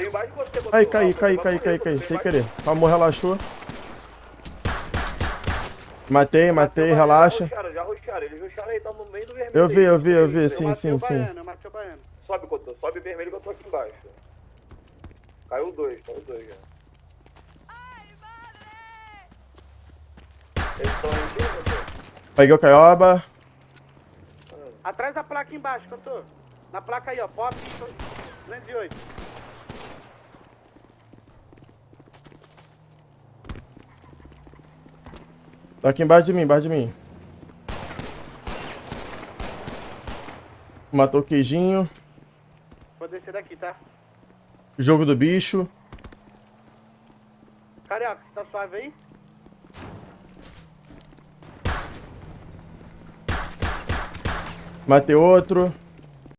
Tem mais de você. Ai, botou, caí, Rafa, caí, caí, caí, caí, mais sem querer. Amor, relaxou. Matei, matei, relaxa. Já rusharam, já rusharam. Eles rusharam aí, tá no meio do vermelho. Eu vi, aí. eu vi, eu vi, Eu sim, sim, sim. baiano, eu matei o baiano. Sobe, Cotô. Sobe vermelho que eu tô aqui embaixo. Caiu dois, caiu dois já. Eles aí? Peguei o caioba. Atrás da placa embaixo, tô. Na placa aí, ó. Pop 208. Tá aqui embaixo de mim, embaixo de mim. Matou o queijinho. Vou descer daqui, tá? Jogo do bicho. Carioca, você tá suave aí? Matei outro.